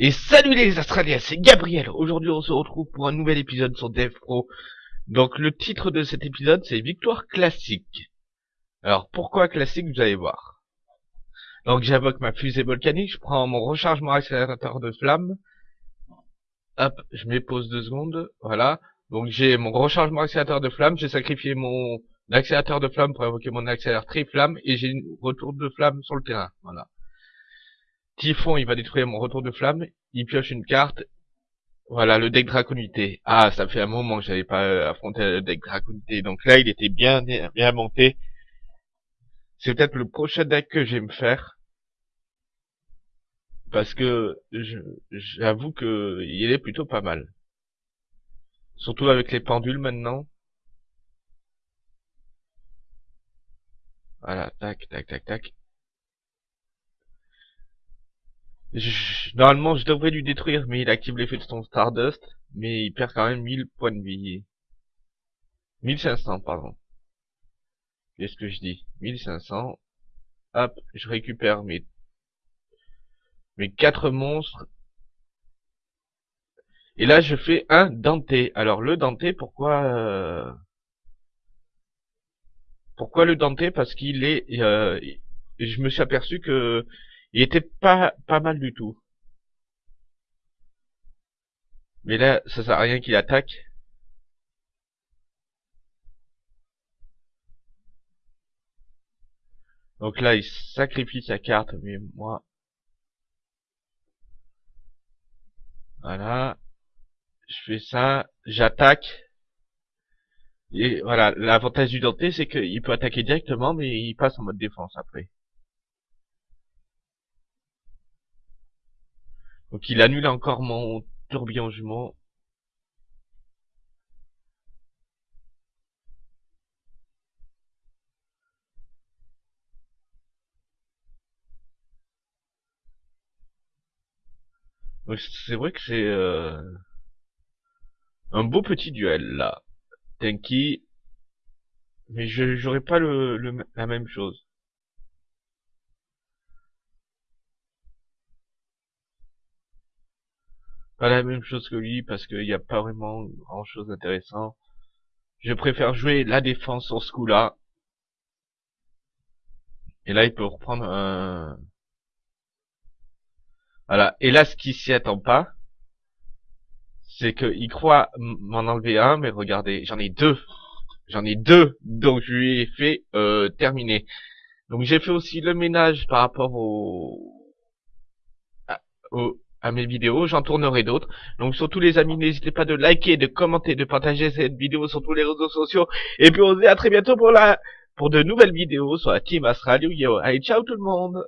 Et salut les Australiens, c'est Gabriel. Aujourd'hui, on se retrouve pour un nouvel épisode sur Dev Pro. Donc, le titre de cet épisode, c'est Victoire classique. Alors, pourquoi classique, vous allez voir. Donc, j'invoque ma fusée volcanique, je prends mon rechargement accélérateur de flamme. Hop, je pause deux secondes. Voilà. Donc, j'ai mon rechargement accélérateur de flamme, j'ai sacrifié mon accélérateur de flamme pour invoquer mon accélérateur flamme et j'ai une retour de flamme sur le terrain. Voilà. Typhon, il va détruire mon retour de flamme. Il pioche une carte. Voilà, le deck Draconité. Ah, ça fait un moment que j'avais pas euh, affronté le deck Draconité. Donc là, il était bien, bien monté. C'est peut-être le prochain deck que je vais me faire. Parce que j'avoue que il est plutôt pas mal. Surtout avec les pendules maintenant. Voilà, tac, tac, tac, tac. Normalement, je devrais lui détruire, mais il active l'effet de son Stardust, mais il perd quand même 1000 points de vie. 1500, pardon. Qu'est-ce que je dis? 1500. Hop, je récupère mes mes quatre monstres. Et là, je fais un Dante. Alors, le Dante, pourquoi... Euh, pourquoi le Dante? Parce qu'il est... Euh... Je me suis aperçu que il était pas, mal du tout. Mais là, ça sert à rien qu'il attaque. Donc là, il sacrifie sa carte, mais moi... Voilà. Je fais ça, j'attaque. Et voilà, l'avantage du Dante, c'est qu'il peut attaquer directement, mais il passe en mode défense après. Donc il annule encore mon tourbillon jumeau. C'est vrai que c'est euh, un beau petit duel là. Tenki, mais je j'aurais pas le, la même chose. Pas la même chose que lui parce qu'il n'y a pas vraiment grand chose d'intéressant. Je préfère jouer la défense sur ce coup-là. Et là, il peut reprendre un... Voilà. Et là, ce qui s'y attend pas, c'est qu'il croit m'en enlever un, mais regardez, j'en ai deux. J'en ai deux, donc je lui ai fait euh, terminer. Donc j'ai fait aussi le ménage par rapport au, au à mes vidéos, j'en tournerai d'autres. Donc surtout les amis, n'hésitez pas de liker, de commenter, de partager cette vidéo sur tous les réseaux sociaux. Et puis on se dit à très bientôt pour la pour de nouvelles vidéos sur la Team Astral Allez, ciao tout le monde